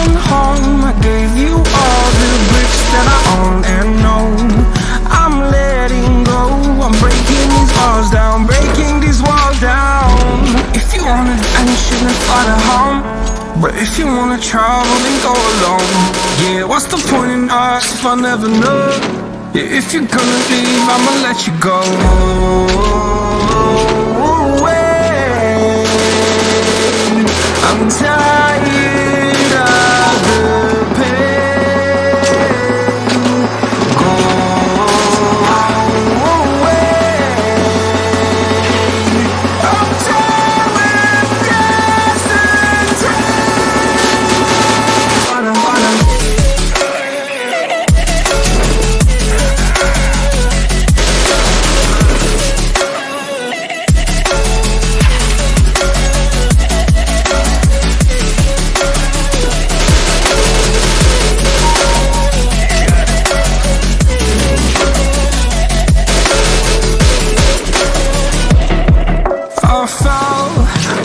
broken home. I gave you all the bricks that I own and know. I'm letting go. I'm breaking these walls down Breaking these walls down. If you want adventure then fly to home. But if you wanna travel then go alone. Yeah, what's the point in us if I never know? Yeah, if you're gonna leave I'ma let you go. I'm tired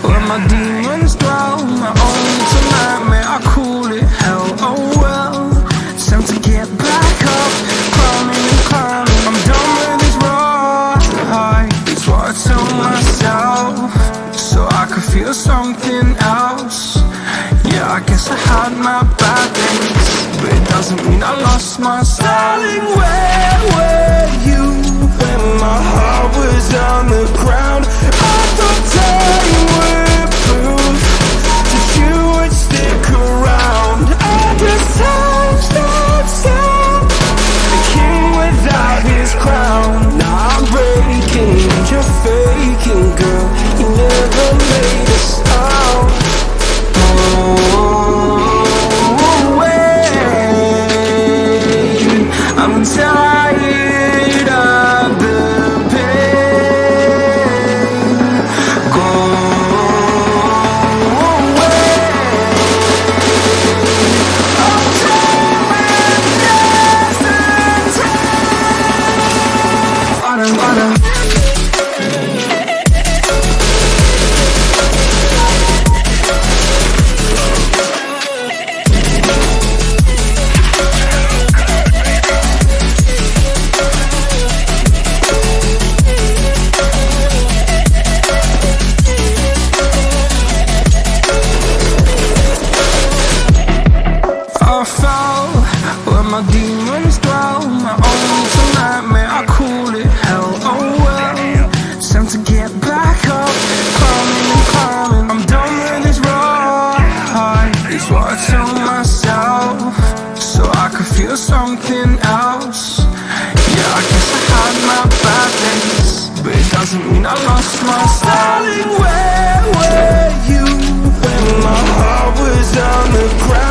Where my demons dwell. My own little nightmare, I call it hell. Oh well, time to get back up, climbing and climbing. I'm done with this ride. It's what I tell myself, so I could feel something else. Yeah, I guess I had my bad days, but it doesn't mean I lost my style. Where were you wait. I'm Darling, where were you when my heart was on the ground?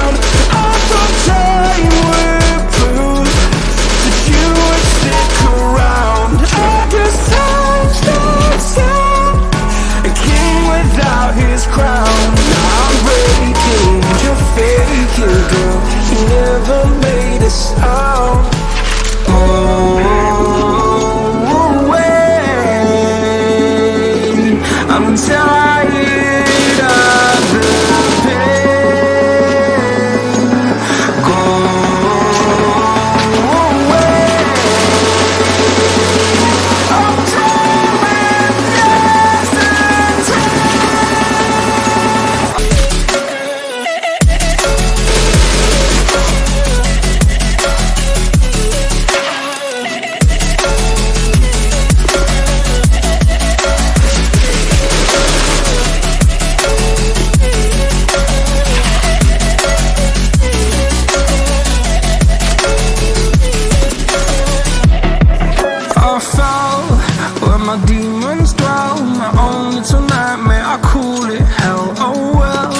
My demons dwell. My own little nightmare, I call it hell. Oh well,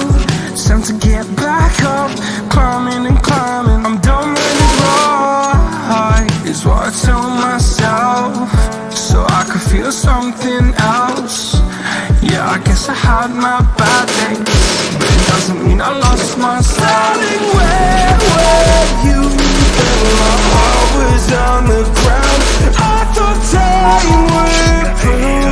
time to get back up, climbing and climbing. I'm done with this ride. Is what I tell myself, so I could feel something else. Yeah, I guess I had my bad days, but it doesn't mean I lost my style. Darling, where were you when my heart was on the ground? I thought time would prove